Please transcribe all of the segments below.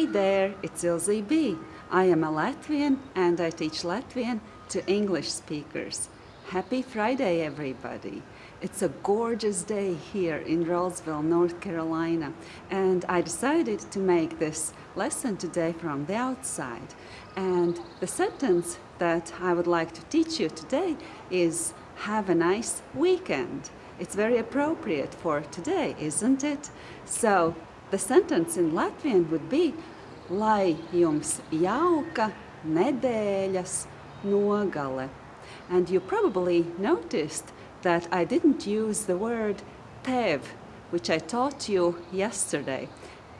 Hey there, it's Ilze B. I am a Latvian and I teach Latvian to English speakers. Happy Friday, everybody. It's a gorgeous day here in Rolesville, North Carolina, and I decided to make this lesson today from the outside. And the sentence that I would like to teach you today is have a nice weekend. It's very appropriate for today, isn't it? So the sentence in Latvian would be Lai jums jauka nedēļas nogale. And you probably noticed that I didn't use the word tev, which I taught you yesterday.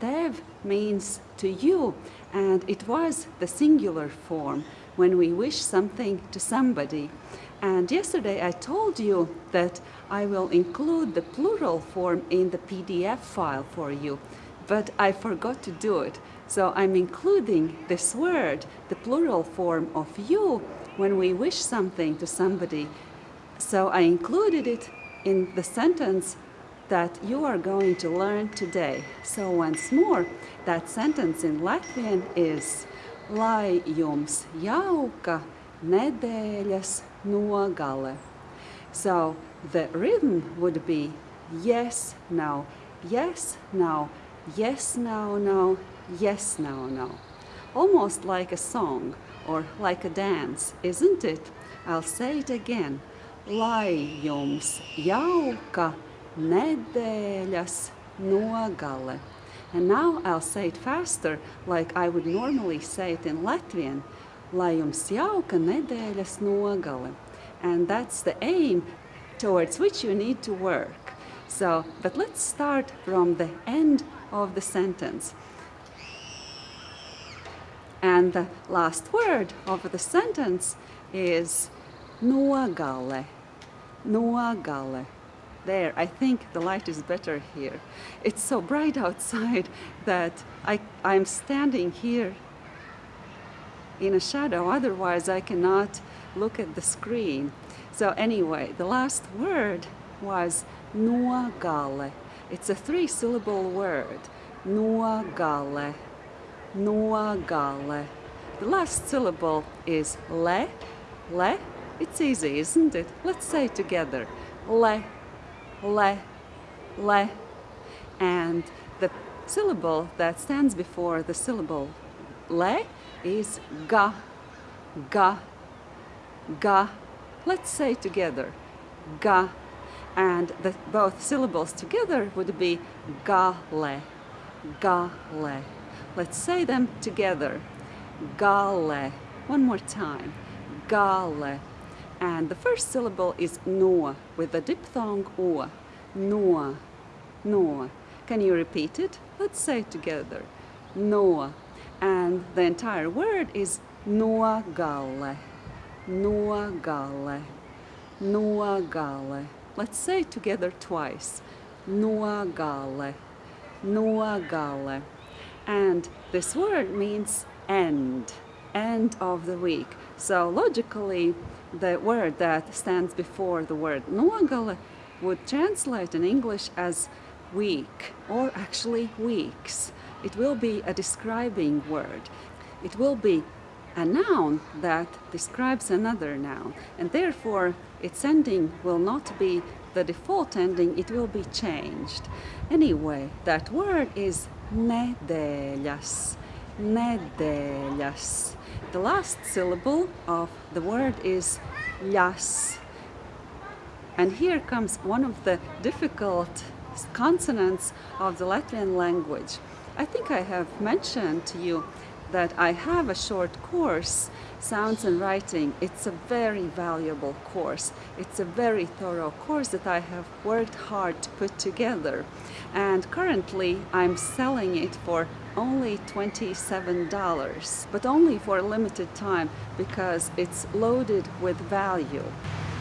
Tev means to you, and it was the singular form when we wish something to somebody. And yesterday I told you that I will include the plural form in the PDF file for you but I forgot to do it. So I'm including this word, the plural form of you, when we wish something to somebody. So I included it in the sentence that you are going to learn today. So once more, that sentence in Latvian is Lai jums jauka nedēļas nogale. So the rhythm would be yes, no, yes, no, yes, no, no, yes, no, no. Almost like a song or like a dance, isn't it? I'll say it again. Lai jums jauka nedēļas nogale. And now I'll say it faster, like I would normally say it in Latvian. Lai jums jauka nedēļas nogale. And that's the aim towards which you need to work. So, but let's start from the end of the sentence. And the last word of the sentence is nogale. Nogale. There, I think the light is better here. It's so bright outside that I, I'm standing here in a shadow, otherwise I cannot look at the screen. So anyway, the last word was nogale. It's a three-syllable word. Nogale. Nogale. The last syllable is le. Le. It's easy, isn't it? Let's say it together. Le. Le. Le. And the syllable that stands before the syllable le is ga. Ga. Ga. Let's say together. Ga and the, both syllables together would be gale, gale. Let's say them together. Gale. One more time. Gale. And the first syllable is no with the diphthong o. No. No. Can you repeat it? Let's say it together. No. And the entire word is no gale. No gale. No gale. Let's say together twice. Nogale. Nogale. And this word means end, end of the week. So logically, the word that stands before the word nogale would translate in English as week, or actually weeks. It will be a describing word. It will be a noun that describes another noun and therefore its ending will not be the default ending, it will be changed. Anyway, that word is nedēļas, nedēļas. The last syllable of the word is ļas. And here comes one of the difficult consonants of the Latvian language. I think I have mentioned to you that I have a short course, Sounds and Writing. It's a very valuable course. It's a very thorough course that I have worked hard to put together. And currently I'm selling it for only $27, but only for a limited time because it's loaded with value.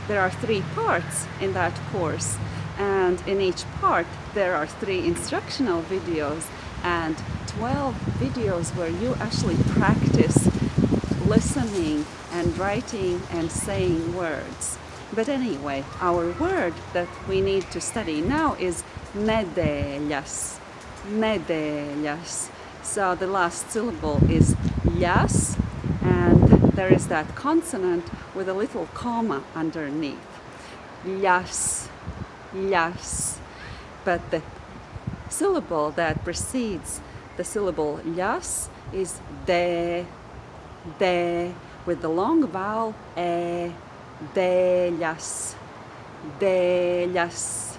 There are three parts in that course and in each part there are three instructional videos and 12 videos where you actually practice listening and writing and saying words. But anyway, our word that we need to study now is nedēļas. Nedēļas. So the last syllable is yas, and there is that consonant with a little comma underneath. Yas, yas. But the syllable that precedes the syllable yas is de, de, with the long vowel e, deļas, deļas.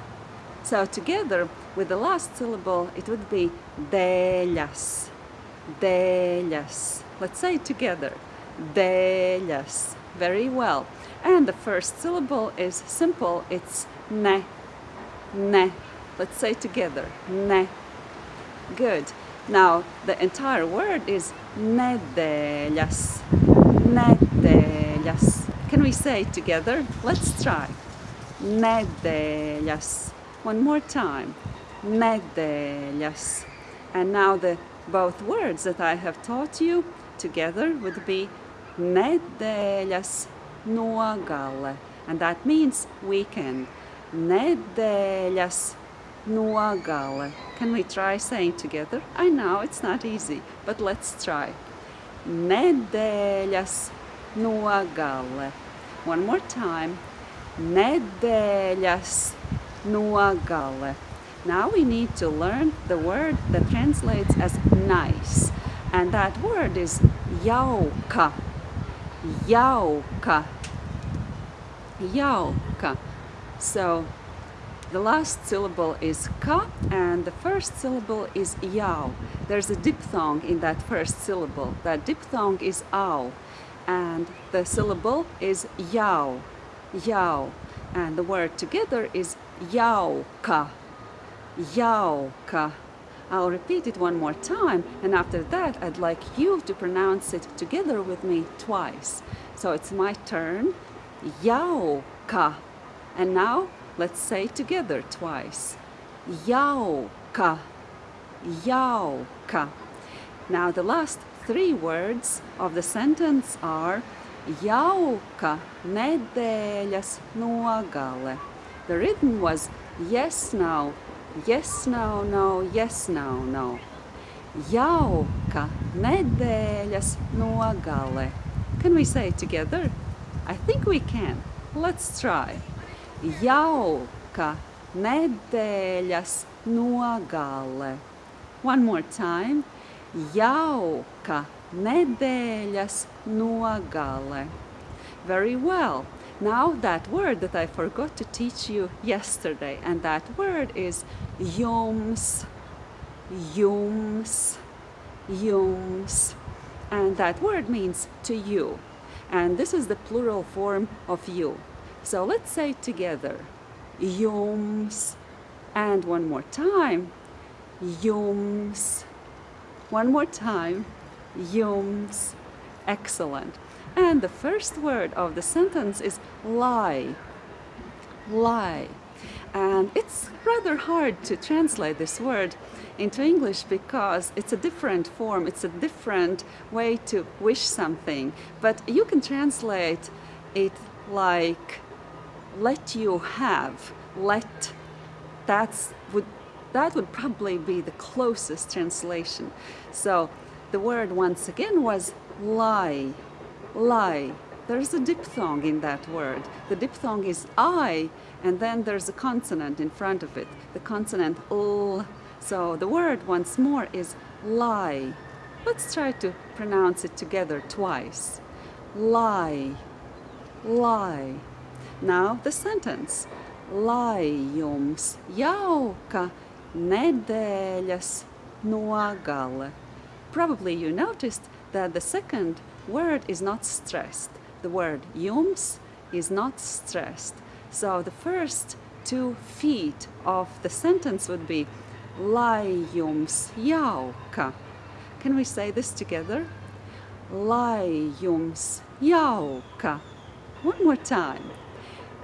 So together with the last syllable it would be deļas, deļas. Let's say it together, deļas. Very well. And the first syllable is simple, it's ne, ne. Let's say together, ne. Good. Now the entire word is nedēļas, nedēļas. Can we say it together? Let's try. Nedēļas. One more time. Nedēļas. And now the both words that I have taught you together would be nedēļas nogale. And that means weekend. Nedēļas nogale. Can we try saying together? I know it's not easy, but let's try. Nedēļas nogale. One more time. Nedēļas nogale. Now we need to learn the word that translates as nice. And that word is jauka. Jauka. Jauka. So the last syllable is ka and the first syllable is yao. There's a diphthong in that first syllable. That diphthong is ao and the syllable is yao. Yao. And the word together is jauka. ka. I'll repeat it one more time and after that I'd like you to pronounce it together with me twice. So it's my turn. Yao ka. And now let's say together twice. Jauka. Jauka. Now the last three words of the sentence are jauka nedēļas nogale. The rhythm was yes, no, yes, no, no, yes, no, no. Jauka nedēļas nogale. Can we say it together? I think we can. Let's try. Jauka nedēļas nogale. One more time. Jauka nedēļas nogale. Very well. Now that word that I forgot to teach you yesterday, and that word is jums, jums, jums. And that word means to you. And this is the plural form of you. So let's say together. Jums. And one more time. Jums. One more time. Jums. Excellent. And the first word of the sentence is lai. Lai. And it's rather hard to translate this word into English because it's a different form, it's a different way to wish something. But you can translate it like let you have, let, that's would, that would probably be the closest translation. So the word once again was lai, lai. There's a diphthong in that word. The diphthong is I, and then there's a consonant in front of it, the consonant l. So the word once more is lai. Let's try to pronounce it together twice. Lai, lai. Now the sentence. Lai jums jauka nedēļas nogale. Probably you noticed that the second word is not stressed. The word jums is not stressed. So the first two feet of the sentence would be lai jums jauka. Can we say this together? Lai jums jauka. One more time.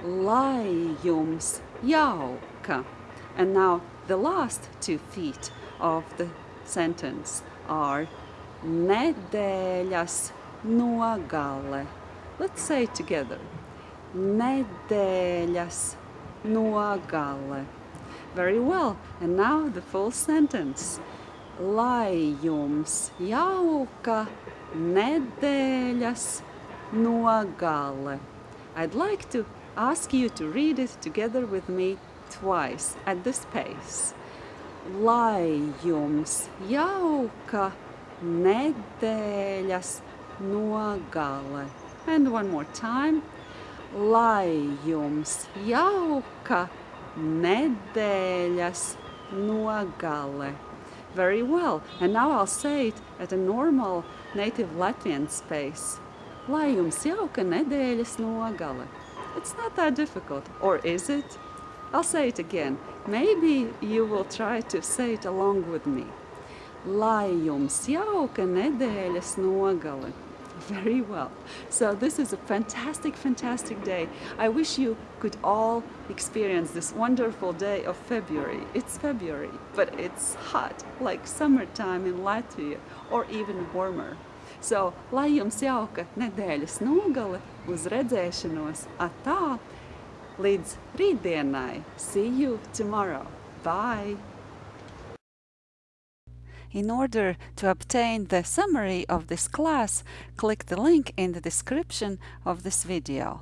Lai jums jauka. And now the last two feet of the sentence are nedēļas nogale. Let's say it together. Nedēļas nogale. Very well. And now the full sentence. Lai jums jauka nedēļas nogale. I'd like to ask you to read it together with me twice at this pace. Lai jums jauka nedēļas nogale. And one more time. Lai jums jauka nedēļas nogale. Very well. And now I'll say it at a normal native Latvian space. Lai jums jauka nedēļas nogale. It's not that difficult, or is it? I'll say it again. Maybe you will try to say it along with me. Lai jums jauka nedēļas nogale. Very well. So this is a fantastic, fantastic day. I wish you could all experience this wonderful day of February. It's February, but it's hot, like summertime in Latvia, or even warmer. So, lai jums jauka nedēļas nogale, uz redzēšanos, atā, līdz rītdienai. See you tomorrow. Bye! In order to obtain the summary of this class, click the link in the description of this video.